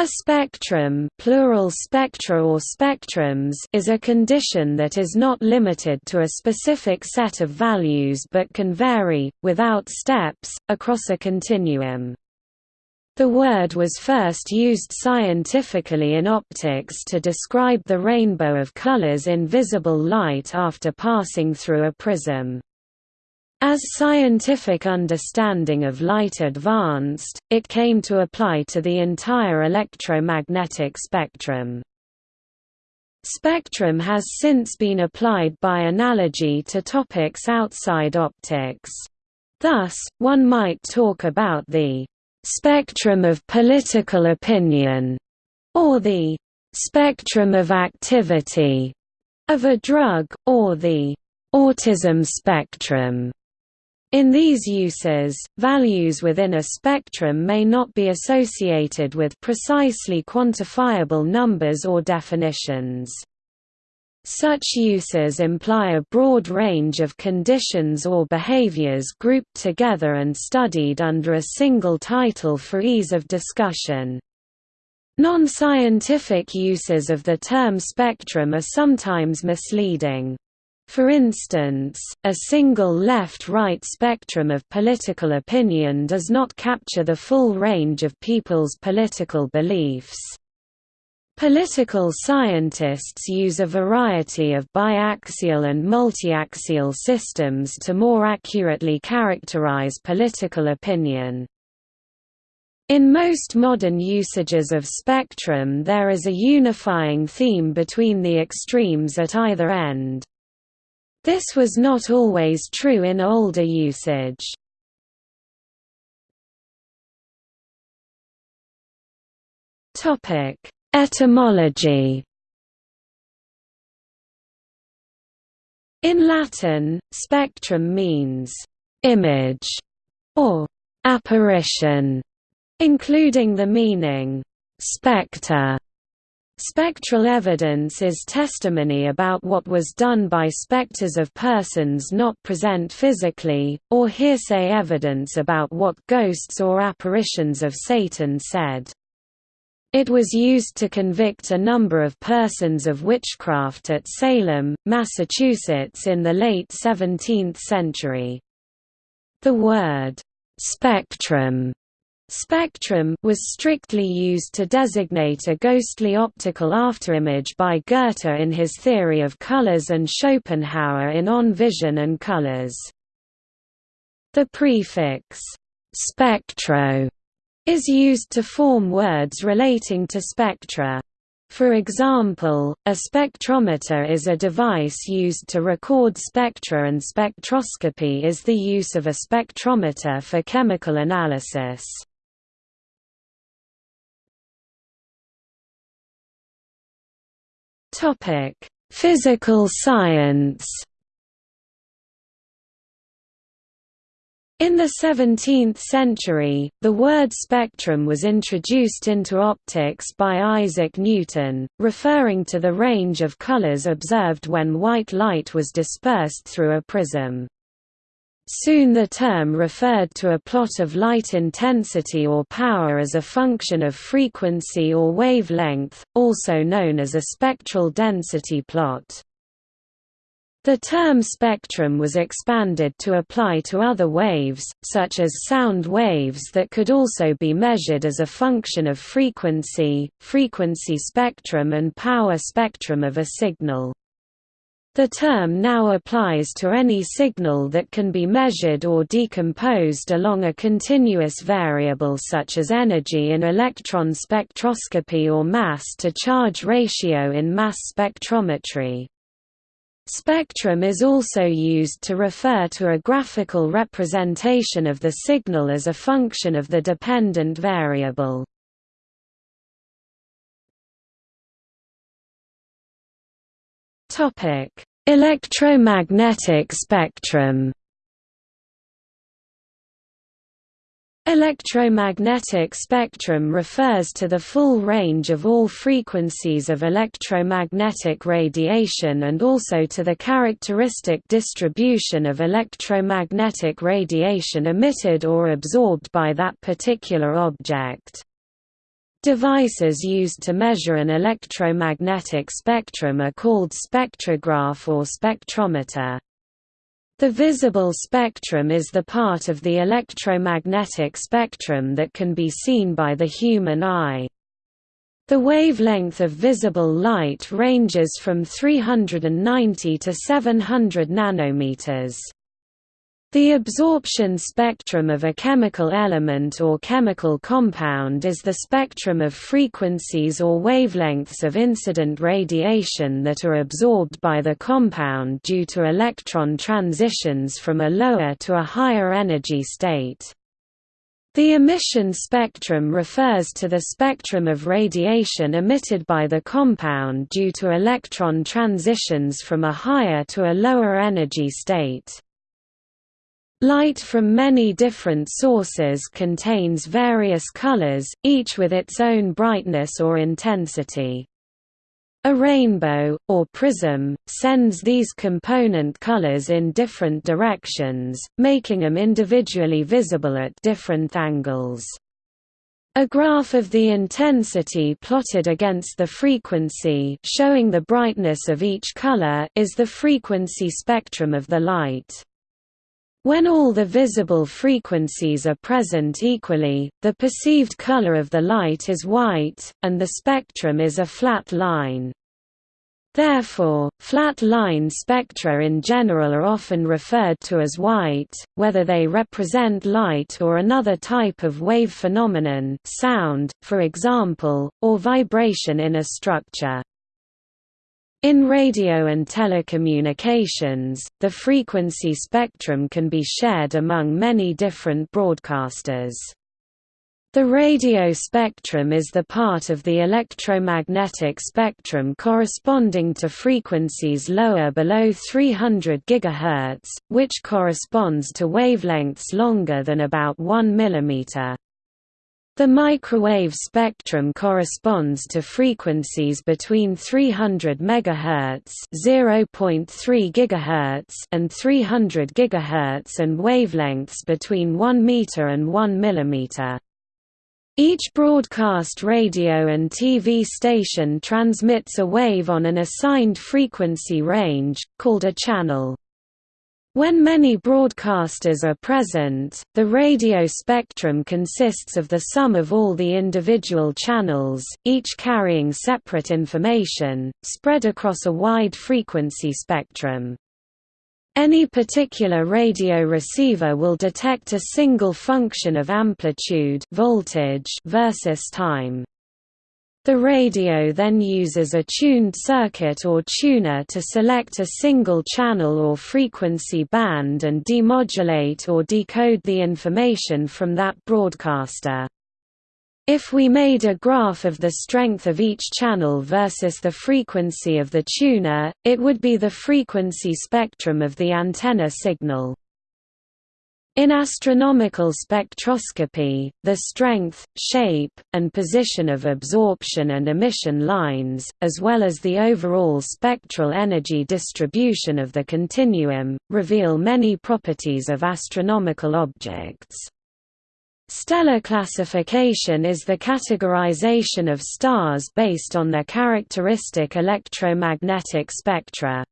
A spectrum plural spectra or spectrums is a condition that is not limited to a specific set of values but can vary, without steps, across a continuum. The word was first used scientifically in optics to describe the rainbow of colors in visible light after passing through a prism. As scientific understanding of light advanced, it came to apply to the entire electromagnetic spectrum. Spectrum has since been applied by analogy to topics outside optics. Thus, one might talk about the spectrum of political opinion, or the spectrum of activity of a drug, or the autism spectrum. In these uses, values within a spectrum may not be associated with precisely quantifiable numbers or definitions. Such uses imply a broad range of conditions or behaviors grouped together and studied under a single title for ease of discussion. Non-scientific uses of the term spectrum are sometimes misleading. For instance, a single left-right spectrum of political opinion does not capture the full range of people's political beliefs. Political scientists use a variety of biaxial and multiaxial systems to more accurately characterize political opinion. In most modern usages of spectrum there is a unifying theme between the extremes at either end. This was not always true in older usage. Topic: Etymology In Latin, spectrum means «image» or «apparition», including the meaning «spectre» Spectral evidence is testimony about what was done by specters of persons not present physically, or hearsay evidence about what ghosts or apparitions of Satan said. It was used to convict a number of persons of witchcraft at Salem, Massachusetts in the late 17th century. The word, "'spectrum' Spectrum was strictly used to designate a ghostly optical afterimage by Goethe in his theory of colors and Schopenhauer in On Vision and Colors. The prefix «spectro» is used to form words relating to spectra. For example, a spectrometer is a device used to record spectra and spectroscopy is the use of a spectrometer for chemical analysis. Topic: Physical science. In the 17th century, the word spectrum was introduced into optics by Isaac Newton, referring to the range of colors observed when white light was dispersed through a prism. Soon the term referred to a plot of light intensity or power as a function of frequency or wavelength, also known as a spectral density plot. The term spectrum was expanded to apply to other waves, such as sound waves that could also be measured as a function of frequency, frequency spectrum and power spectrum of a signal. The term now applies to any signal that can be measured or decomposed along a continuous variable such as energy in electron spectroscopy or mass-to-charge ratio in mass spectrometry. Spectrum is also used to refer to a graphical representation of the signal as a function of the dependent variable. Topic: Electromagnetic spectrum. Electromagnetic spectrum refers to the full range of all frequencies of electromagnetic radiation and also to the characteristic distribution of electromagnetic radiation emitted or absorbed by that particular object. Devices used to measure an electromagnetic spectrum are called spectrograph or spectrometer. The visible spectrum is the part of the electromagnetic spectrum that can be seen by the human eye. The wavelength of visible light ranges from 390 to 700 nanometers. The absorption spectrum of a chemical element or chemical compound is the spectrum of frequencies or wavelengths of incident radiation that are absorbed by the compound due to electron transitions from a lower to a higher energy state. The emission spectrum refers to the spectrum of radiation emitted by the compound due to electron transitions from a higher to a lower energy state. Light from many different sources contains various colors, each with its own brightness or intensity. A rainbow, or prism, sends these component colors in different directions, making them individually visible at different angles. A graph of the intensity plotted against the frequency showing the brightness of each color is the frequency spectrum of the light. When all the visible frequencies are present equally, the perceived color of the light is white, and the spectrum is a flat line. Therefore, flat line spectra in general are often referred to as white, whether they represent light or another type of wave phenomenon sound, for example, or vibration in a structure. In radio and telecommunications, the frequency spectrum can be shared among many different broadcasters. The radio spectrum is the part of the electromagnetic spectrum corresponding to frequencies lower below 300 GHz, which corresponds to wavelengths longer than about 1 mm. The microwave spectrum corresponds to frequencies between 300 MHz (0.3 GHz) and 300 GHz and wavelengths between 1 meter and 1 millimeter. Each broadcast radio and TV station transmits a wave on an assigned frequency range, called a channel. When many broadcasters are present, the radio spectrum consists of the sum of all the individual channels, each carrying separate information, spread across a wide frequency spectrum. Any particular radio receiver will detect a single function of amplitude voltage versus time. The radio then uses a tuned circuit or tuner to select a single channel or frequency band and demodulate or decode the information from that broadcaster. If we made a graph of the strength of each channel versus the frequency of the tuner, it would be the frequency spectrum of the antenna signal. In astronomical spectroscopy, the strength, shape, and position of absorption and emission lines, as well as the overall spectral energy distribution of the continuum, reveal many properties of astronomical objects. Stellar classification is the categorization of stars based on their characteristic electromagnetic spectra.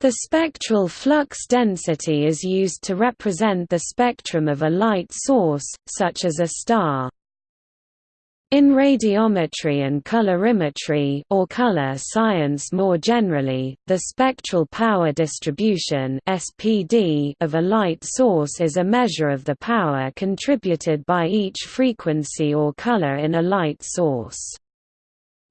The spectral flux density is used to represent the spectrum of a light source, such as a star. In radiometry and colorimetry or color science more generally, the spectral power distribution (SPD) of a light source is a measure of the power contributed by each frequency or color in a light source.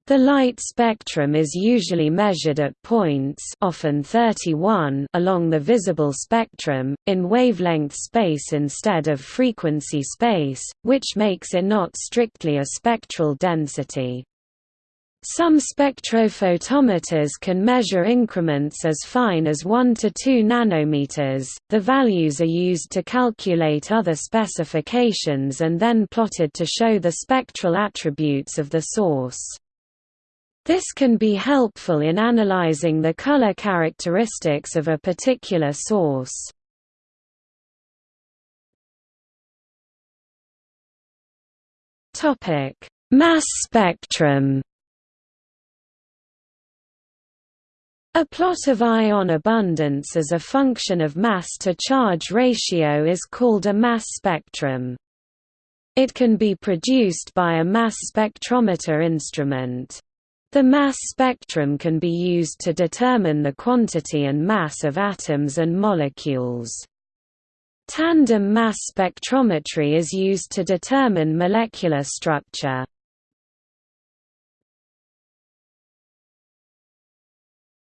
The light spectrum is usually measured at points often 31 along the visible spectrum, in wavelength space instead of frequency space, which makes it not strictly a spectral density. Some spectrophotometers can measure increments as fine as 1 to 2 nanometers. The values are used to calculate other specifications and then plotted to show the spectral attributes of the source. This can be helpful in analyzing the color characteristics of a particular source. Topic: Mass spectrum A plot of ion abundance as a function of mass-to-charge ratio is called a mass spectrum. It can be produced by a mass spectrometer instrument. The mass spectrum can be used to determine the quantity and mass of atoms and molecules. Tandem mass spectrometry is used to determine molecular structure.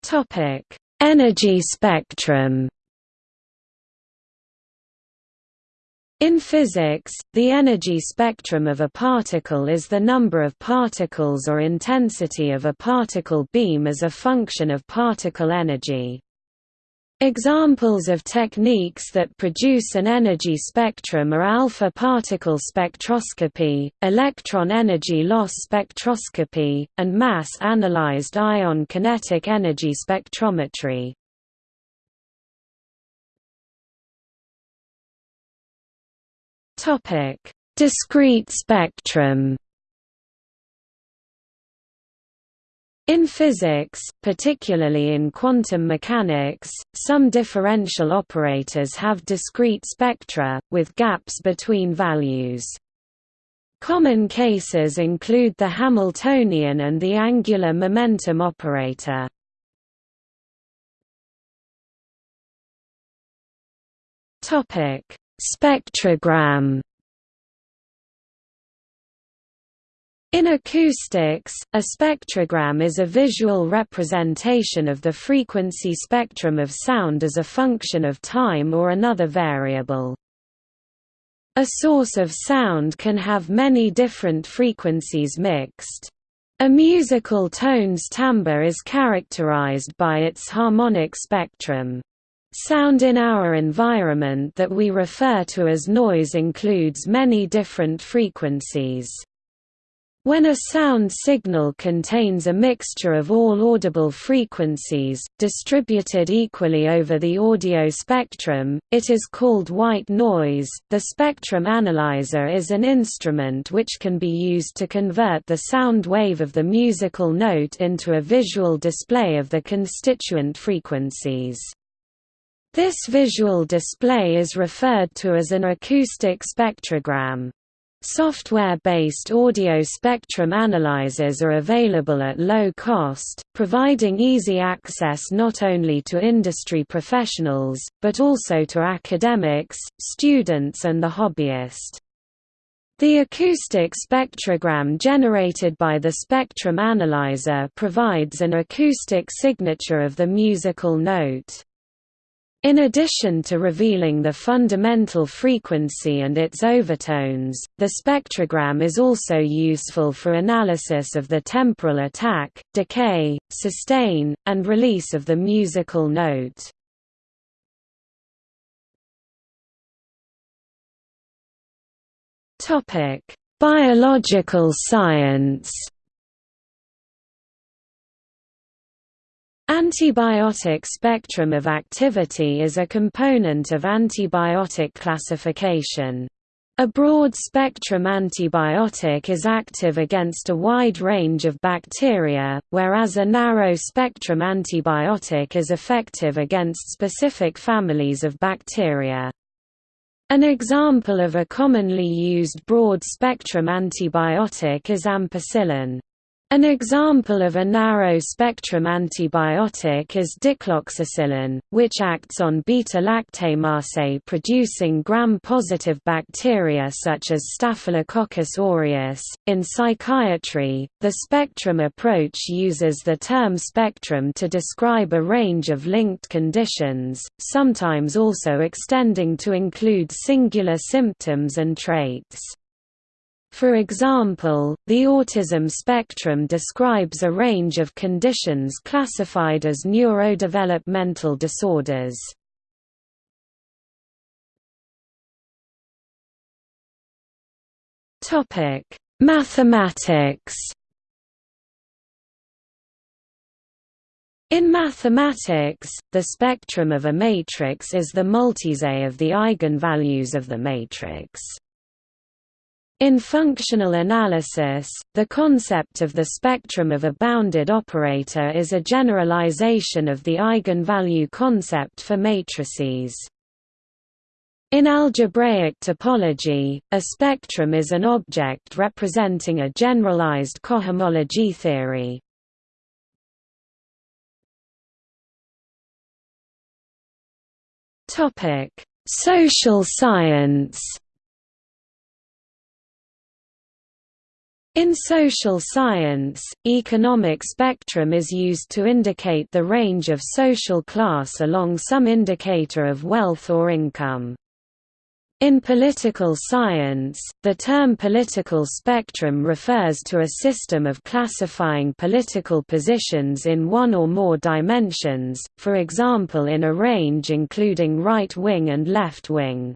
Topic: Energy spectrum. In physics, the energy spectrum of a particle is the number of particles or intensity of a particle beam as a function of particle energy. Examples of techniques that produce an energy spectrum are alpha particle spectroscopy, electron energy loss spectroscopy, and mass-analyzed ion kinetic energy spectrometry. Discrete spectrum In physics, particularly in quantum mechanics, some differential operators have discrete spectra, with gaps between values. Common cases include the Hamiltonian and the angular momentum operator. Spectrogram In acoustics, a spectrogram is a visual representation of the frequency spectrum of sound as a function of time or another variable. A source of sound can have many different frequencies mixed. A musical tone's timbre is characterized by its harmonic spectrum. Sound in our environment that we refer to as noise includes many different frequencies. When a sound signal contains a mixture of all audible frequencies, distributed equally over the audio spectrum, it is called white noise. The spectrum analyzer is an instrument which can be used to convert the sound wave of the musical note into a visual display of the constituent frequencies. This visual display is referred to as an acoustic spectrogram. Software-based audio spectrum analyzers are available at low cost, providing easy access not only to industry professionals, but also to academics, students and the hobbyist. The acoustic spectrogram generated by the spectrum analyzer provides an acoustic signature of the musical note. In addition to revealing the fundamental frequency and its overtones, the spectrogram is also useful for analysis of the temporal attack, decay, sustain, and release of the musical note. Biological science Antibiotic spectrum of activity is a component of antibiotic classification. A broad-spectrum antibiotic is active against a wide range of bacteria, whereas a narrow-spectrum antibiotic is effective against specific families of bacteria. An example of a commonly used broad-spectrum antibiotic is ampicillin. An example of a narrow-spectrum antibiotic is dicloxacillin, which acts on beta-lactamase producing gram-positive bacteria such as Staphylococcus aureus. In psychiatry, the spectrum approach uses the term spectrum to describe a range of linked conditions, sometimes also extending to include singular symptoms and traits. For example, the autism spectrum describes a range of conditions classified as neurodevelopmental disorders. Topic: Mathematics. In mathematics, the spectrum of a matrix is the multiset of the eigenvalues of the matrix. In functional analysis, the concept of the spectrum of a bounded operator is a generalization of the eigenvalue concept for matrices. In algebraic topology, a spectrum is an object representing a generalized cohomology theory. Social science In social science, economic spectrum is used to indicate the range of social class along some indicator of wealth or income. In political science, the term political spectrum refers to a system of classifying political positions in one or more dimensions, for example in a range including right wing and left wing.